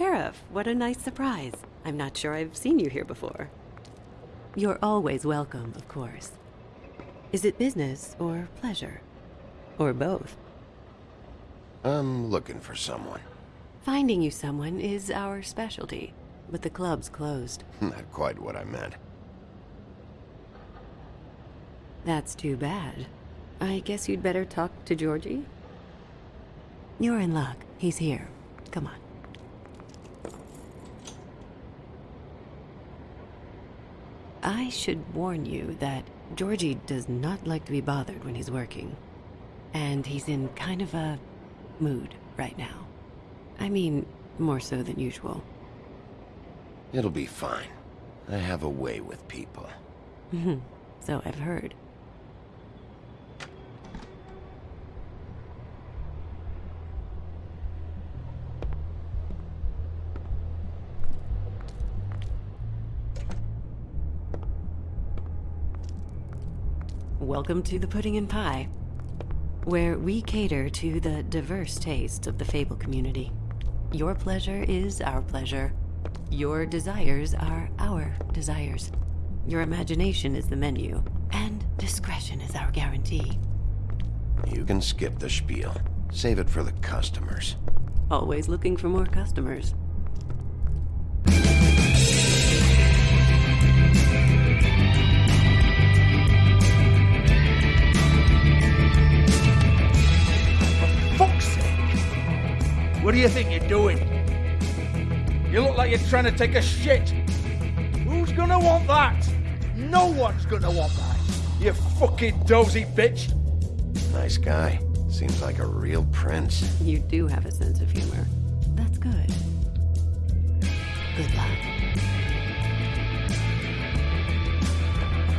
Sheriff, what a nice surprise. I'm not sure I've seen you here before. You're always welcome, of course. Is it business or pleasure? Or both? I'm looking for someone. Finding you someone is our specialty, but the club's closed. Not quite what I meant. That's too bad. I guess you'd better talk to Georgie? You're in luck. He's here. Come on. I should warn you that Georgie does not like to be bothered when he's working. And he's in kind of a mood right now. I mean, more so than usual. It'll be fine. I have a way with people. so I've heard. Welcome to the Pudding and Pie, where we cater to the diverse tastes of the Fable community. Your pleasure is our pleasure. Your desires are our desires. Your imagination is the menu, and discretion is our guarantee. You can skip the spiel. Save it for the customers. Always looking for more customers. What do you think you're doing? You look like you're trying to take a shit. Who's gonna want that? No one's gonna want that. You fucking dozy bitch. Nice guy. Seems like a real prince. You do have a sense of humor. That's good. Good luck.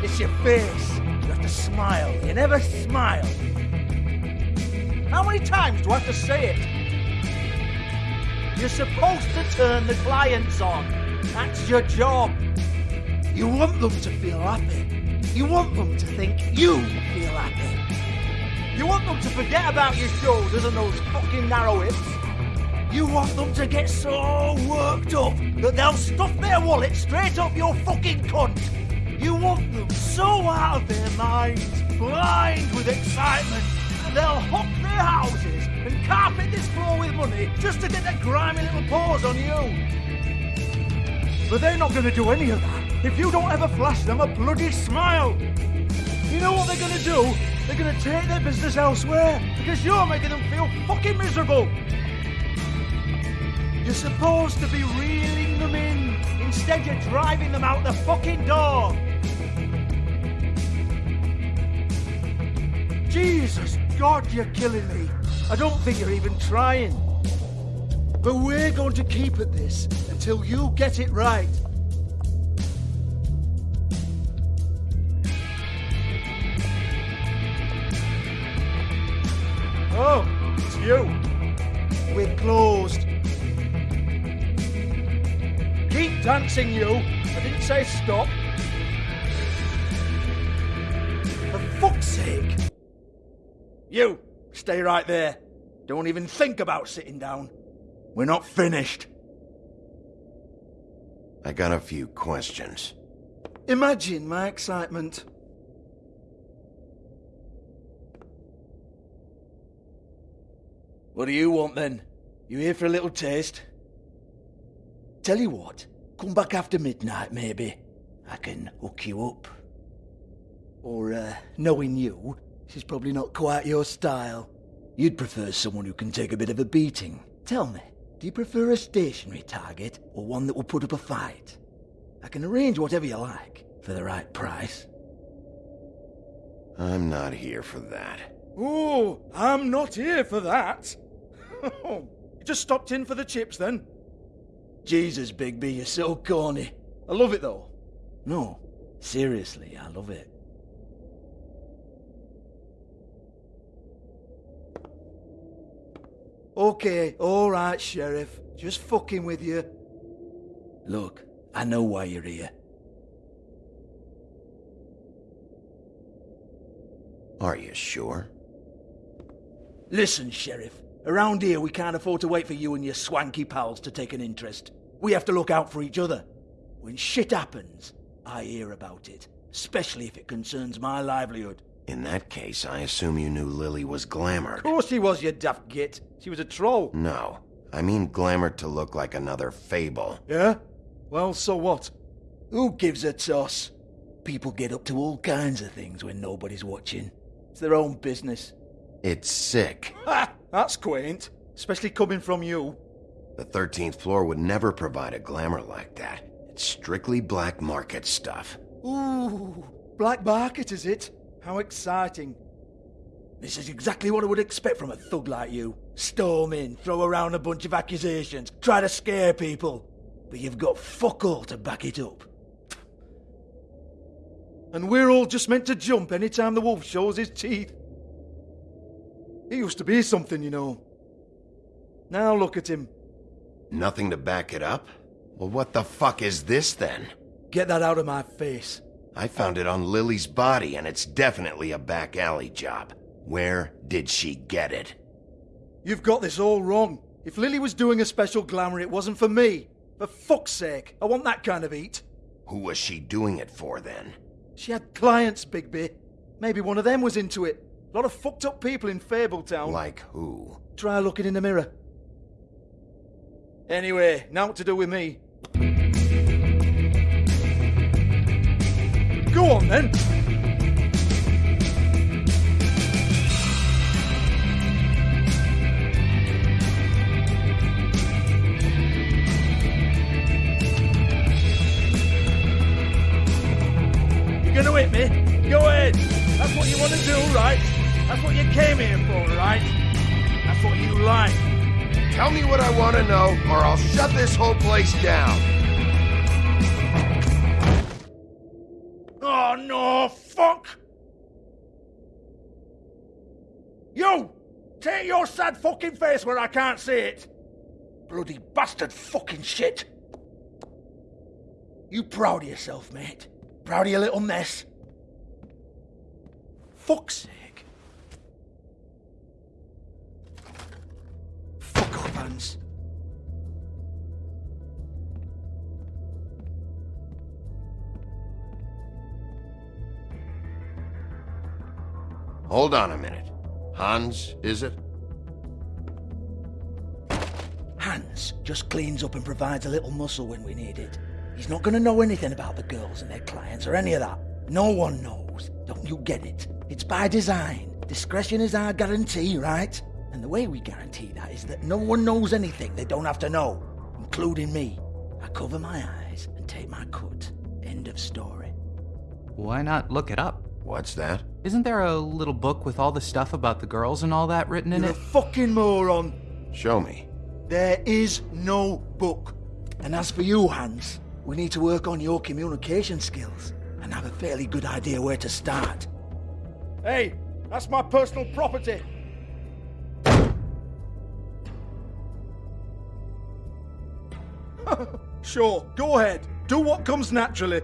It's your face. You have to smile. You never smile. How many times do I have to say it? You're supposed to turn the clients on. That's your job. You want them to feel happy. You want them to think you feel happy. You want them to forget about your shoulders and those fucking narrow hips. You want them to get so worked up that they'll stuff their wallet straight up your fucking cunt. You want them so out of their minds, blind with excitement, they'll hop their houses and carpet this floor with money just to get their grimy little paws on you. But they're not going to do any of that if you don't ever flash them a bloody smile. You know what they're going to do? They're going to take their business elsewhere because you're making them feel fucking miserable. You're supposed to be reeling them in. Instead, you're driving them out the fucking door. Jesus God, you're killing me. I don't think you're even trying. But we're going to keep at this until you get it right. Oh, it's you. We're closed. Keep dancing, you. I didn't say stop. For fuck's sake. You, stay right there. Don't even think about sitting down. We're not finished. I got a few questions. Imagine my excitement. What do you want then? You here for a little taste? Tell you what, come back after midnight maybe. I can hook you up. Or, uh, knowing you, she's probably not quite your style. You'd prefer someone who can take a bit of a beating. Tell me, do you prefer a stationary target or one that will put up a fight? I can arrange whatever you like for the right price. I'm not here for that. Oh, I'm not here for that. Oh, you just stopped in for the chips then? Jesus, Bigby, you're so corny. I love it though. No, seriously, I love it. Okay, alright, Sheriff. Just fucking with you. Look, I know why you're here. Are you sure? Listen, Sheriff. Around here, we can't afford to wait for you and your swanky pals to take an interest. We have to look out for each other. When shit happens, I hear about it, especially if it concerns my livelihood. In that case, I assume you knew Lily was glamored. Of course she was, you daft git. She was a troll. No. I mean glamored to look like another fable. Yeah? Well, so what? Who gives a toss? People get up to all kinds of things when nobody's watching. It's their own business. It's sick. Ha! That's quaint. Especially coming from you. The 13th floor would never provide a glamour like that. It's strictly black market stuff. Ooh, black market is it? How exciting. This is exactly what I would expect from a thug like you. Storm in, throw around a bunch of accusations, try to scare people. But you've got fuck all to back it up. And we're all just meant to jump any time the wolf shows his teeth. He used to be something, you know. Now look at him. Nothing to back it up? Well, what the fuck is this then? Get that out of my face. I found it on Lily's body, and it's definitely a back alley job. Where did she get it? You've got this all wrong. If Lily was doing a special glamour, it wasn't for me. For fuck's sake, I want that kind of eat. Who was she doing it for then? She had clients, Bigby. Maybe one of them was into it. A lot of fucked up people in Fabletown. Like who? Try looking in the mirror. Anyway, now what to do with me. On then. You're gonna hit me? Go ahead. That's what you want to do, right? That's what you came here for, right? That's what you like. Tell me what I want to know, or I'll shut this whole place down. You! Take your sad fucking face where I can't see it! Bloody bastard fucking shit! You proud of yourself, mate? Proud of your little mess? Fuck's sake. Fuck off, Hans. Hold on a minute. Hans, is it? Hans just cleans up and provides a little muscle when we need it. He's not going to know anything about the girls and their clients or any of that. No one knows. Don't you get it? It's by design. Discretion is our guarantee, right? And the way we guarantee that is that no one knows anything they don't have to know, including me. I cover my eyes and take my cut. End of story. Why not look it up? What's that? Isn't there a little book with all the stuff about the girls and all that written in it? You're a fucking moron. Show me. There is no book. And as for you, Hans, we need to work on your communication skills and have a fairly good idea where to start. Hey, that's my personal property. sure, go ahead. Do what comes naturally.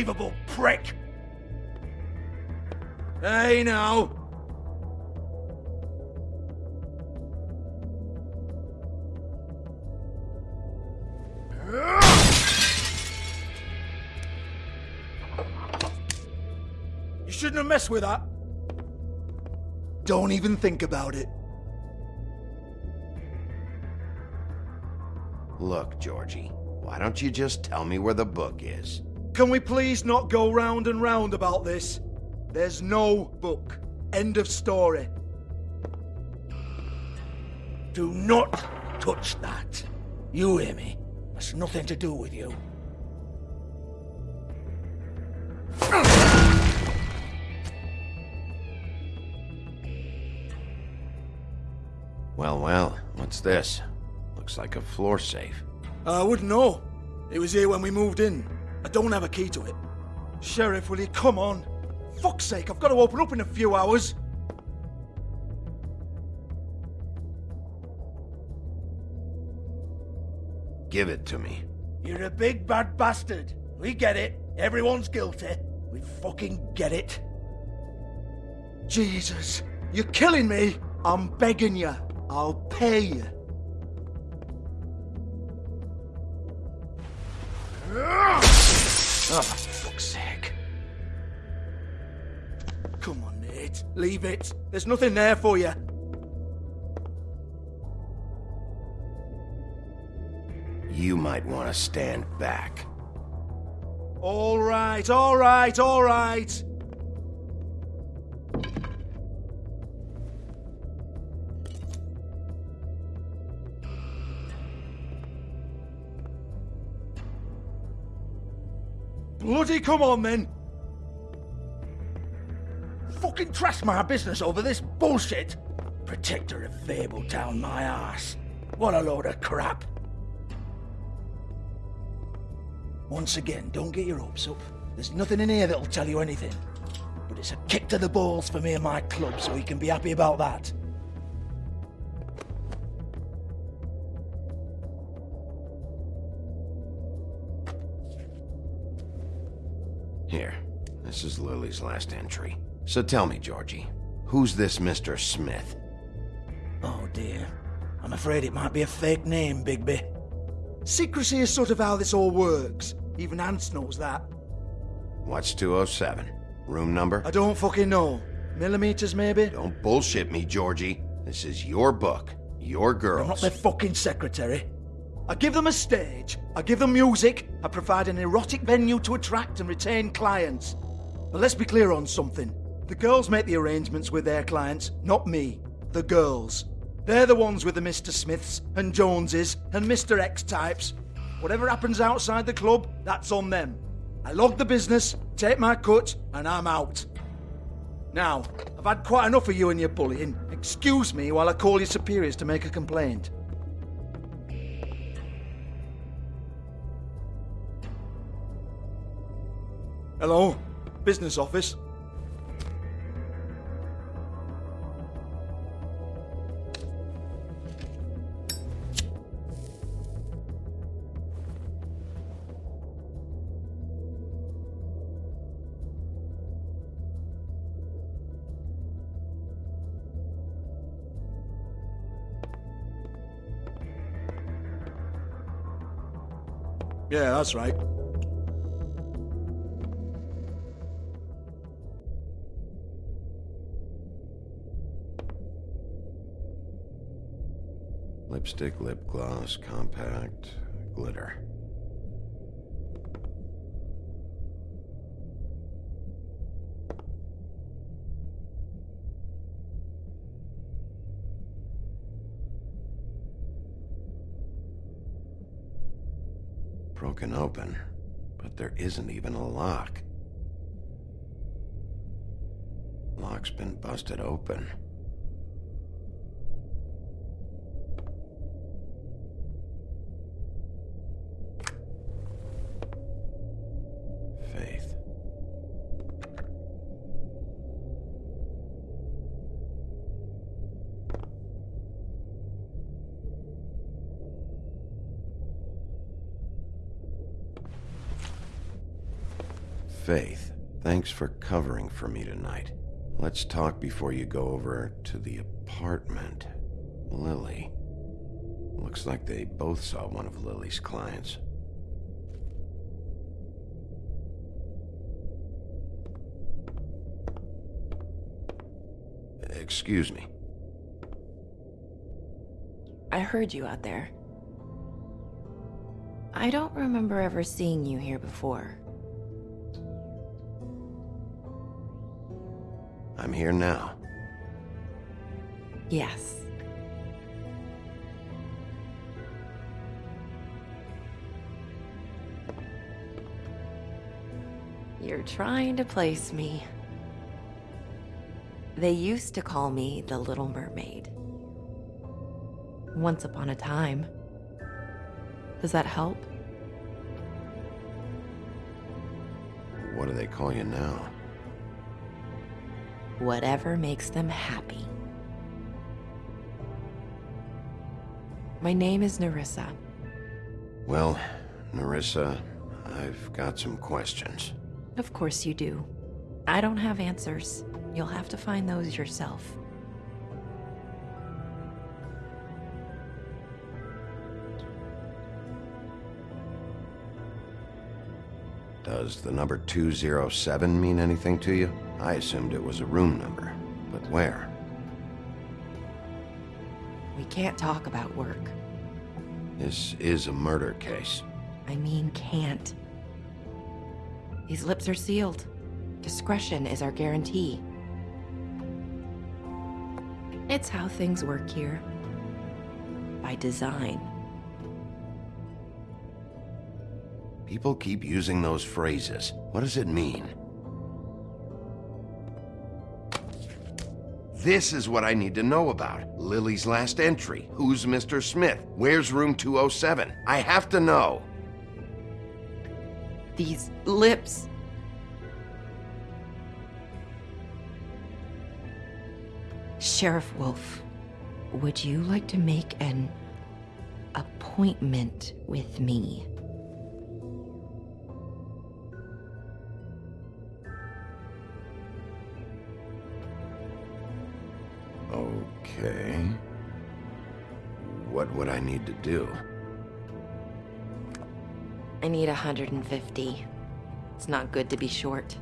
Unbelievable prick! Hey now! You shouldn't have messed with that. Don't even think about it. Look, Georgie, why don't you just tell me where the book is? Can we please not go round and round about this? There's no book. End of story. Do not touch that. You hear me? That's nothing to do with you. Well, well, what's this? Looks like a floor safe. I wouldn't know. It was here when we moved in. I don't have a key to it. Sheriff, will you come on? Fuck's sake, I've got to open up in a few hours. Give it to me. You're a big bad bastard. We get it. Everyone's guilty. We fucking get it. Jesus, you're killing me. I'm begging you. I'll pay you. For fuck's sake. Come on, Nate. Leave it. There's nothing there for you. You might want to stand back. All right, all right, all right. Bloody come on then! Fucking trash my business over this bullshit! Protector of Fabletown, my ass. What a load of crap. Once again, don't get your hopes up. There's nothing in here that'll tell you anything. But it's a kick to the balls for me and my club, so you can be happy about that. Is Lily's last entry. So tell me, Georgie, who's this Mr. Smith? Oh dear. I'm afraid it might be a fake name, Bigby. Secrecy is sort of how this all works. Even Hans knows that. What's 207? Room number? I don't fucking know. Millimeters, maybe? Don't bullshit me, Georgie. This is your book. Your girls. I'm not their fucking secretary. I give them a stage, I give them music, I provide an erotic venue to attract and retain clients. But let's be clear on something. The girls make the arrangements with their clients, not me. The girls. They're the ones with the Mr. Smiths and Joneses and Mr. X types. Whatever happens outside the club, that's on them. I log the business, take my cut, and I'm out. Now, I've had quite enough of you and your bullying. Excuse me while I call your superiors to make a complaint. Hello? Business office? Yeah, that's right. Lipstick, lip gloss, compact, glitter. Broken open, but there isn't even a lock. Lock's been busted open. Thanks for covering for me tonight. Let's talk before you go over to the apartment. Lily. Looks like they both saw one of Lily's clients. Excuse me. I heard you out there. I don't remember ever seeing you here before. Here now. Yes. You're trying to place me. They used to call me the Little Mermaid. Once upon a time. Does that help? What do they call you now? Whatever makes them happy. My name is Nerissa. Well, Nerissa, I've got some questions. Of course you do. I don't have answers. You'll have to find those yourself. Does the number 207 mean anything to you? I assumed it was a room number, but where? We can't talk about work. This is a murder case. I mean, can't. These lips are sealed. Discretion is our guarantee. It's how things work here. By design. People keep using those phrases. What does it mean? This is what I need to know about. Lily's last entry. Who's Mr. Smith? Where's room 207? I have to know. These lips. Sheriff Wolf, would you like to make an appointment with me? I need to do? I need 150. It's not good to be short.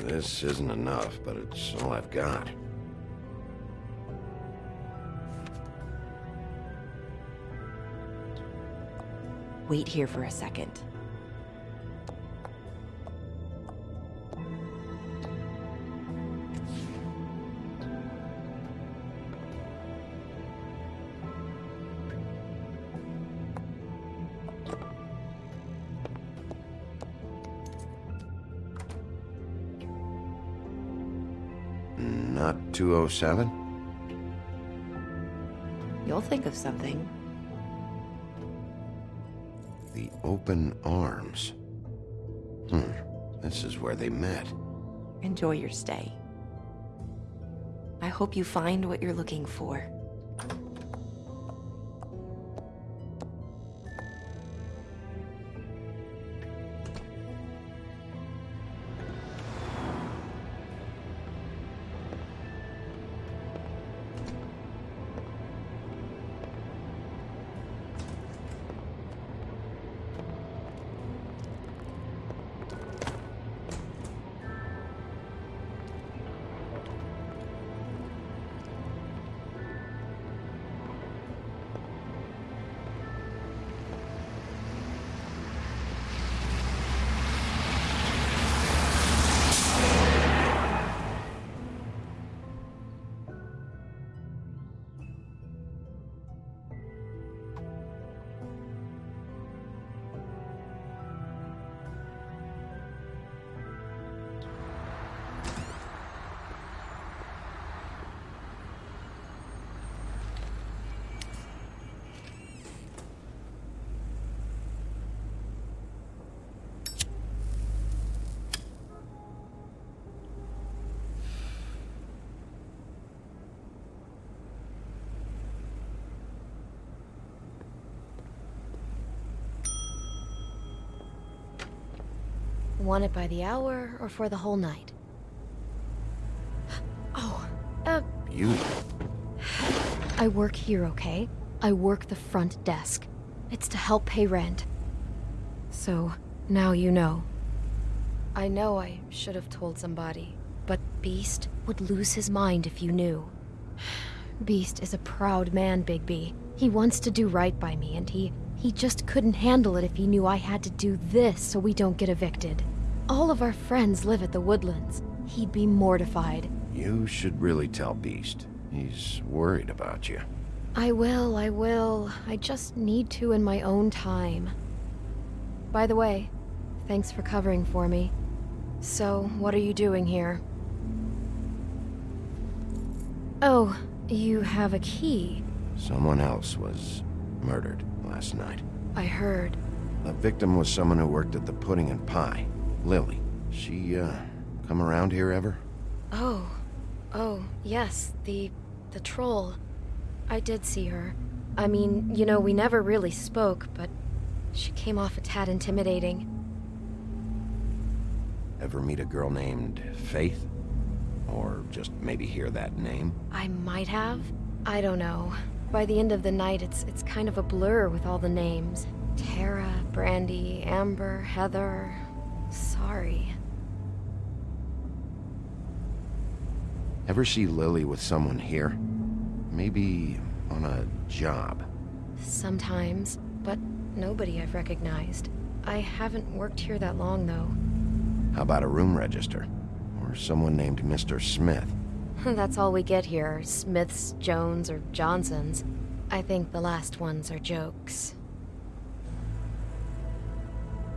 This isn't enough, but it's all I've got. Wait here for a second. 207? You'll think of something. The open arms. Hmm. This is where they met. Enjoy your stay. I hope you find what you're looking for. Want it by the hour or for the whole night? Oh, uh, You. I work here, okay? I work the front desk. It's to help pay rent. So, now you know. I know I should have told somebody, but Beast would lose his mind if you knew. Beast is a proud man, Bigby. He wants to do right by me, and he he just couldn't handle it if he knew I had to do this so we don't get evicted. All of our friends live at the Woodlands. He'd be mortified. You should really tell Beast. He's worried about you. I will, I will. I just need to in my own time. By the way, thanks for covering for me. So, what are you doing here? Oh, you have a key. Someone else was murdered last night. I heard. The victim was someone who worked at the Pudding and Pie. Lily. She, uh, come around here ever? Oh, Oh, yes, the... the troll. I did see her. I mean, you know, we never really spoke, but she came off a tad intimidating. Ever meet a girl named Faith? Or just maybe hear that name? I might have. I don't know. By the end of the night, it's it's kind of a blur with all the names. Tara, Brandy, Amber, Heather. Sorry. Ever see Lily with someone here? Maybe on a job? Sometimes, but nobody I've recognized. I haven't worked here that long, though. How about a room register? Or someone named Mr. Smith? That's all we get here, Smiths, Jones, or Johnsons. I think the last ones are jokes.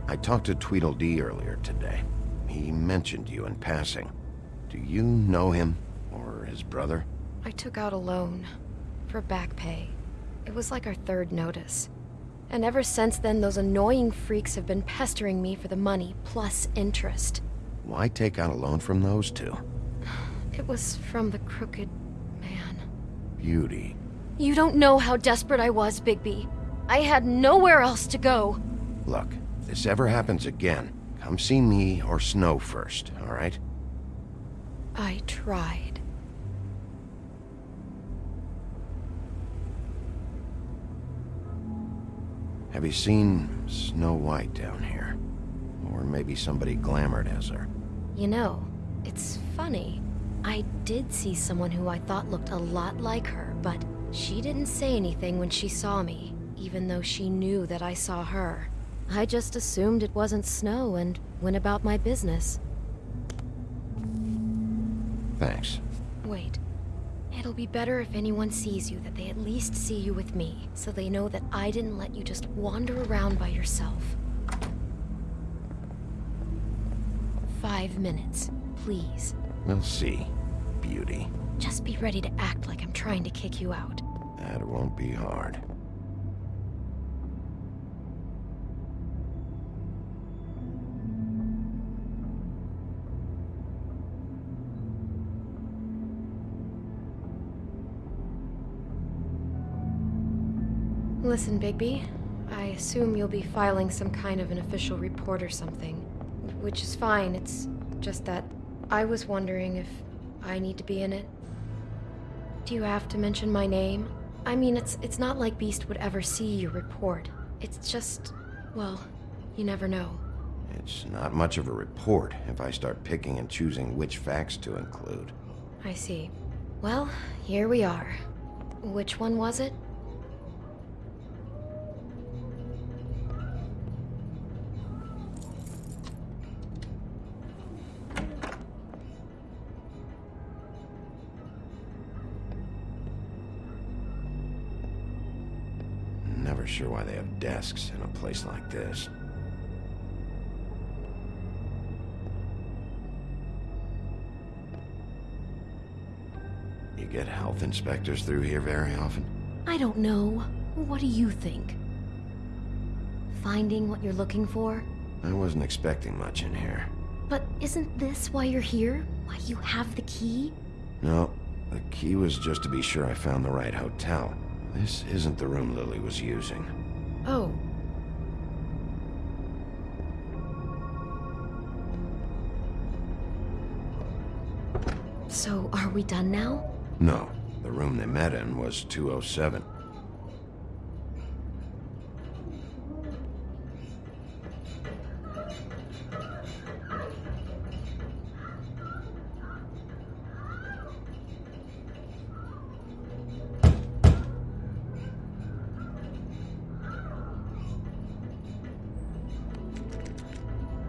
I talked to Tweedledee earlier today. He mentioned you in passing. Do you know him? Or his brother? I took out a loan. For back pay. It was like our third notice. And ever since then, those annoying freaks have been pestering me for the money, plus interest. Why take out a loan from those two? It was from the crooked man. Beauty. You don't know how desperate I was, Bigby. I had nowhere else to go. Look, if this ever happens again, come see me or Snow first, alright? I tried. Have you seen Snow White down here? Or maybe somebody glamored as her? You know, it's funny. I did see someone who I thought looked a lot like her, but she didn't say anything when she saw me, even though she knew that I saw her. I just assumed it wasn't Snow and went about my business. Thanks. Wait. It'll be better if anyone sees you that they at least see you with me, so they know that I didn't let you just wander around by yourself. Five minutes, please. We'll see, Beauty. Just be ready to act like I'm trying to kick you out. That won't be hard. Listen, Bigby. I assume you'll be filing some kind of an official report or something. Which is fine, it's just that I was wondering if I need to be in it. Do you have to mention my name? I mean, it's it's not like Beast would ever see your report. It's just, well, you never know. It's not much of a report if I start picking and choosing which facts to include. I see. Well, here we are. Which one was it? Why they have desks in a place like this. You get health inspectors through here very often? I don't know. What do you think? Finding what you're looking for? I wasn't expecting much in here. But isn't this why you're here? Why you have the key? No, the key was just to be sure I found the right hotel. This isn't the room Lily was using. Oh. So, are we done now? No, the room they met in was 207.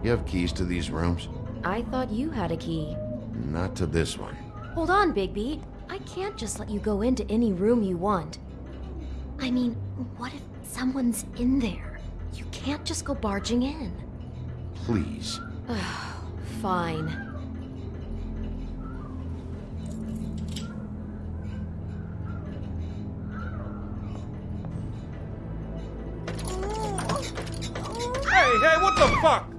You have keys to these rooms? I thought you had a key. Not to this one. Hold on, Bigby. I can't just let you go into any room you want. I mean, what if someone's in there? You can't just go barging in. Please. Fine. Hey, hey, what the fuck?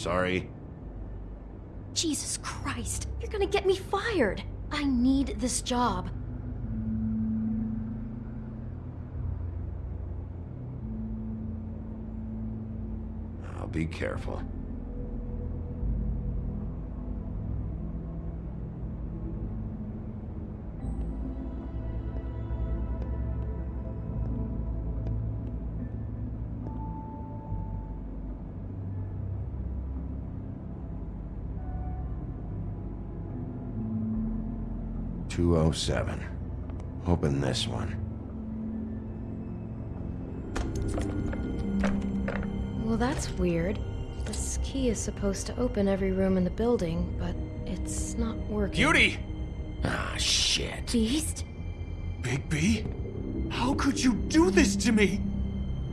Sorry. Jesus Christ, you're gonna get me fired. I need this job. I'll be careful. Two oh seven. Open this one. Well, that's weird. This key is supposed to open every room in the building, but it's not working. Beauty! Ah, shit. Beast? Big B? How could you do this to me?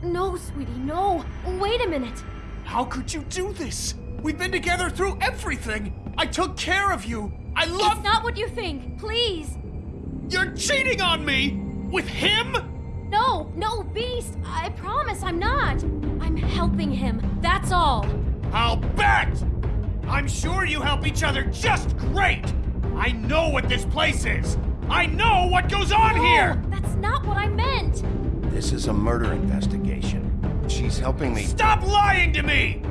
No, sweetie, no. Wait a minute. How could you do this? We've been together through everything. I took care of you. I love. It's not what you think. Please. You're cheating on me with him. No, no, Beast. I promise I'm not. I'm helping him. That's all. I'll bet. I'm sure you help each other just great. I know what this place is. I know what goes on No, here. That's not what I meant. This is a murder investigation. She's helping me. Stop lying to me!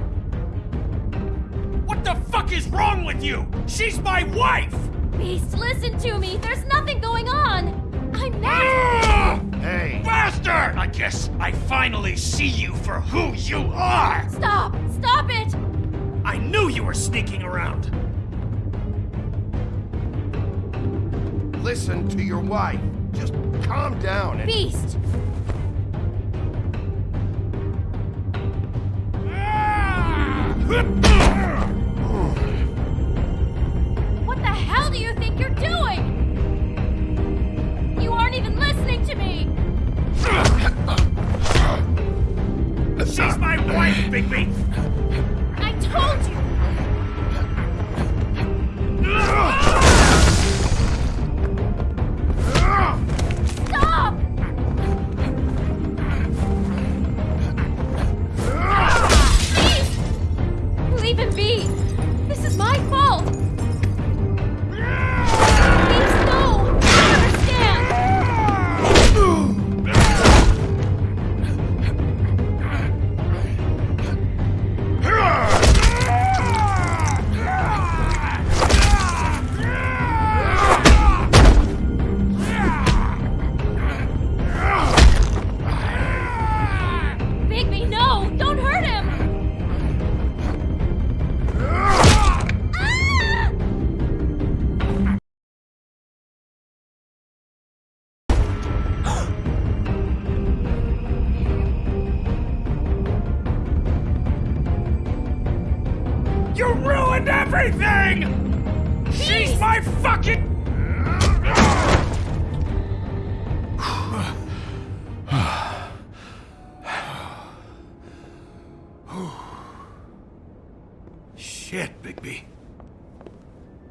What the fuck is wrong with you? She's my wife! Beast, listen to me. There's nothing going on. I'm not. Ah! Hey! Bastard! I guess I finally see you for who you are! Stop! Stop it! I knew you were sneaking around. Listen to your wife. Just calm down and. Beast! What She's my wife, Bigby!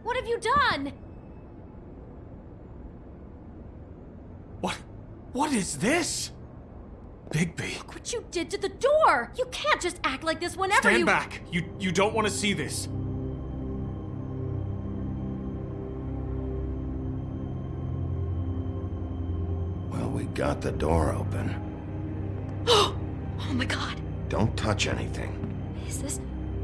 What have you done? What? What is this? Bigby. Look what you did to the door! You can't just act like this whenever Stand you- back. You you don't want to see this. Well, we got the door open. Oh my god. Don't touch anything. Is this...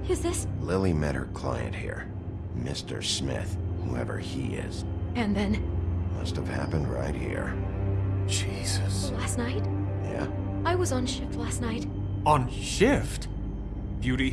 Is this... Lily met her client here. Mr. Smith, whoever he is. And then... Must have happened right here. Jesus. Last night? Yeah? I was on shift last night. On shift? Beauty.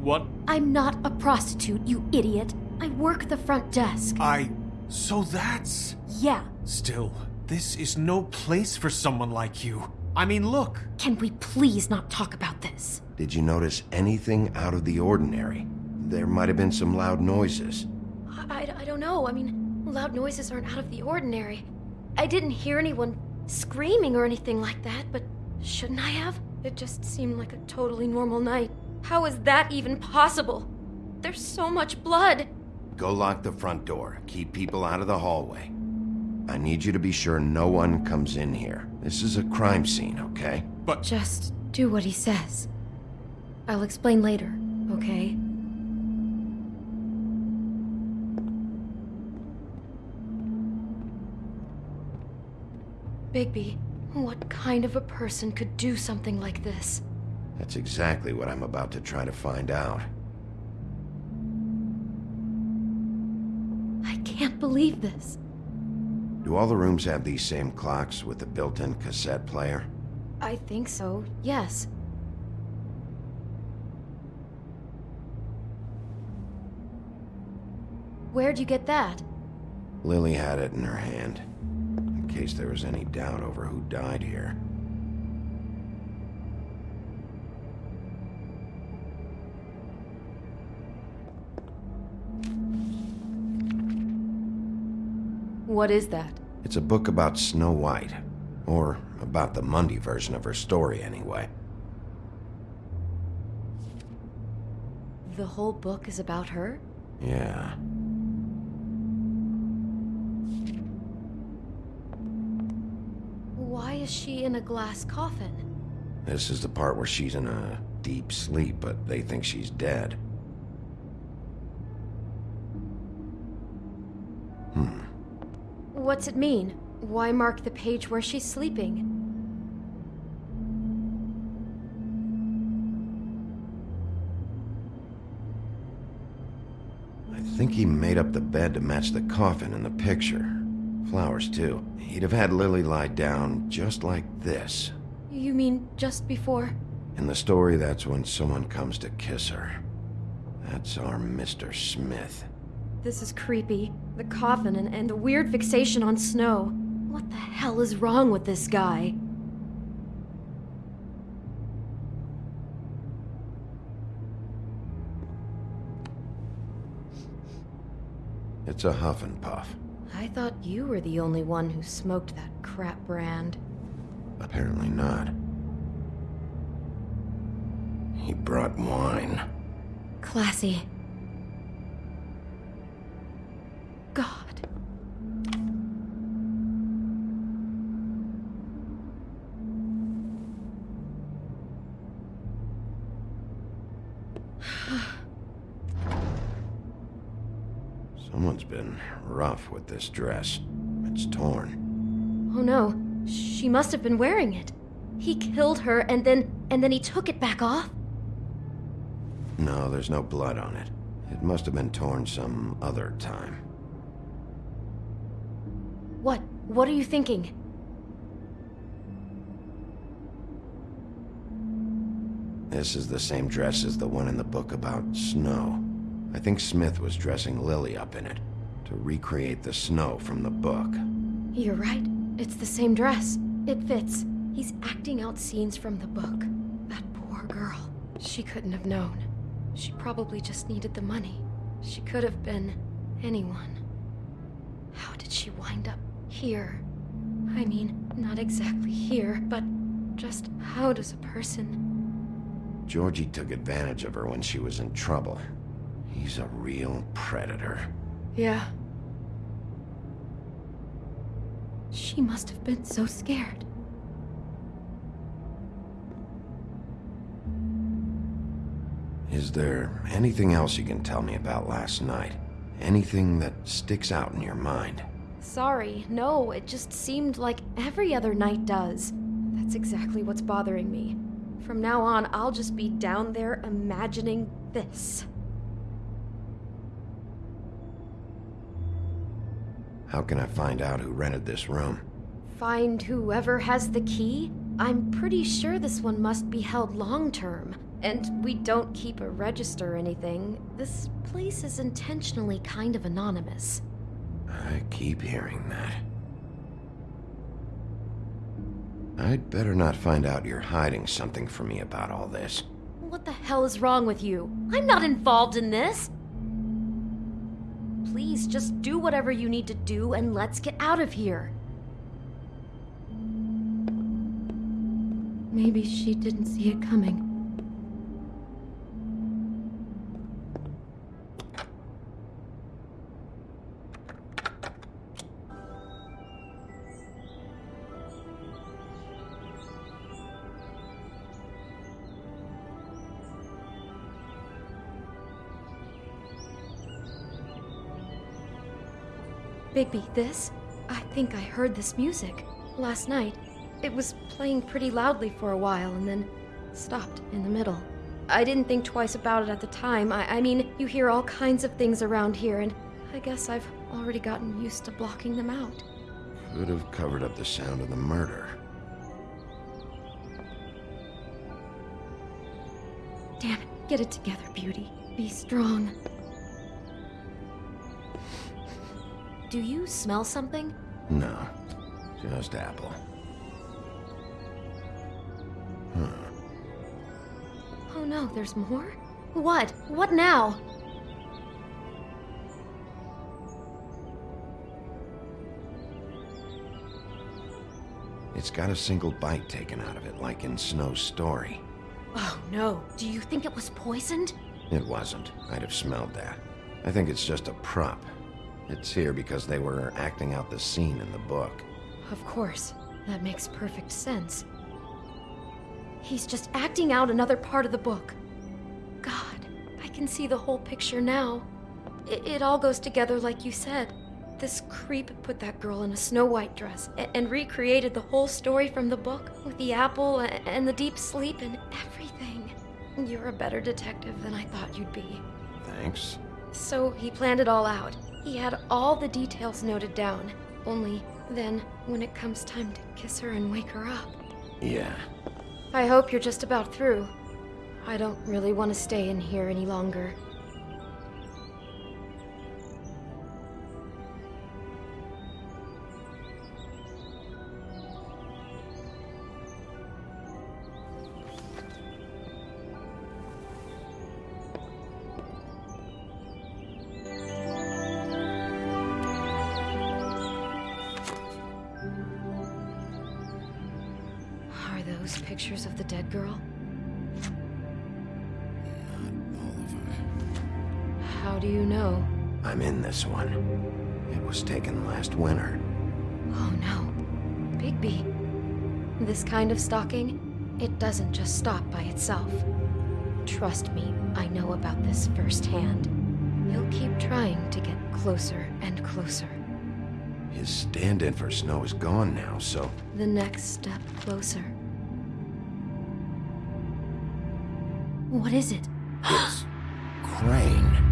What? I'm not a prostitute, you idiot. I work the front desk. I. So that's. Yeah. Still, this is no place for someone like you. I mean, look. Can we please not talk about this? Did you notice anything out of the ordinary? There might have been some loud noises. I, I, I don't know. I mean, loud noises aren't out of the ordinary. I didn't hear anyone screaming or anything like that, but shouldn't I have? It just seemed like a totally normal night. How is that even possible? There's so much blood. Go lock the front door. Keep people out of the hallway. I need you to be sure no one comes in here. This is a crime scene, okay? But. Just do what he says. I'll explain later, okay? Bigby, what kind of a person could do something like this? That's exactly what I'm about to try to find out. I can't believe this. Do all the rooms have these same clocks with the built-in cassette player? I think so, yes. Where'd you get that? Lily had it in her hand, case there was any doubt over who died here. What is that? It's a book about Snow White. Or about the Mundy version of her story, anyway. The whole book is about her? Yeah. Why is she in a glass coffin? This is the part where she's in a deep sleep, but they think she's dead. Hmm. What's it mean? Why mark the page where she's sleeping? I think he made up the bed to match the coffin in the picture. Flowers, too. He'd have had Lily lie down just like this. You mean just before? In the story, that's when someone comes to kiss her. That's our Mr. Smith. This is creepy. The coffin and, and the weird fixation on snow. What the hell is wrong with this guy? It's a huff and puff. I thought you were the only one who smoked that crap brand. Apparently not. He brought wine. Classy. God. Someone's been rough with this dress. It's torn. Oh no, she must have been wearing it. He killed her and then and then he took it back off? No, there's no blood on it. It must have been torn some other time. What? What are you thinking? This is the same dress as the one in the book about snow. I think Smith was dressing Lily up in it to recreate the snow from the book. You're right. It's the same dress. It fits. He's acting out scenes from the book. That poor girl. She couldn't have known. She probably just needed the money. She could have been anyone. How did she wind up here? I mean, not exactly here, but just how does a person... Georgie took advantage of her when she was in trouble. He's a real predator. Yeah. She must have been so scared. Is there anything else you can tell me about last night? Anything that sticks out in your mind? Sorry, no, it just seemed like every other night does. That's exactly what's bothering me. From now on, I'll just be down there imagining this. How can I find out who rented this room? Find whoever has the key? I'm pretty sure this one must be held long term. And we don't keep a register or anything. This place is intentionally kind of anonymous. I keep hearing that. I'd better not find out you're hiding something from me about all this. What the hell is wrong with you? I'm not involved in this! Please, just do whatever you need to do and let's get out of here. Maybe she didn't see it coming. Bigby, this? I think I heard this music. last night. It was playing pretty loudly for a while and then stopped in the middle. I didn't think twice about it at the time. I, I mean, you hear all kinds of things around here, and I guess I've already gotten used to blocking them out. Could have covered up the sound of the murder. Damn it, get it together, Beauty. Be strong. Do you smell something? No, just apple. Huh. Oh no, there's more? What? What now? It's got a single bite taken out of it, like in Snow's story. Oh no. Do you think it was poisoned? It wasn't. I'd have smelled that. I think it's just a prop. It's here because they were acting out the scene in the book. Of course. That makes perfect sense. He's just acting out another part of the book. God, I can see the whole picture now. It, it all goes together like you said. This creep put that girl in a Snow White dress and recreated the whole story from the book with the apple and the deep sleep and everything. You're a better detective than I thought you'd be. Thanks. So he planned it all out. He had all the details noted down. Only then, when it comes time to kiss her and wake her up. Yeah. I hope you're just about through. I don't really want to stay in here any longer. Of stalking, it doesn't just stop by itself. Trust me, I know about this firsthand. He'll keep trying to get closer and closer. His stand-in for Snow is gone now, so... The next step closer. What is it? It's... Crane.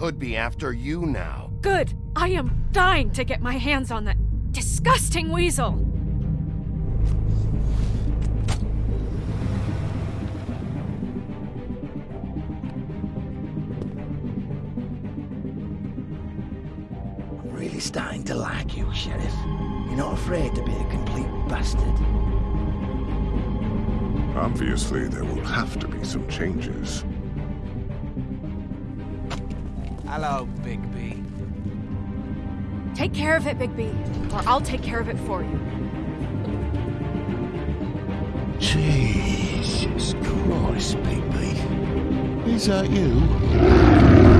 Could be after you now. Good. I am dying to get my hands on that disgusting weasel. I'm really starting to like you, Sheriff. You're not afraid to be a complete bastard. Obviously, there will have to be some changes. Hello, Bigby. Take care of it, Bigby, or I'll take care of it for you. Jesus Christ, Bigby. Is that you?